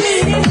Thanks.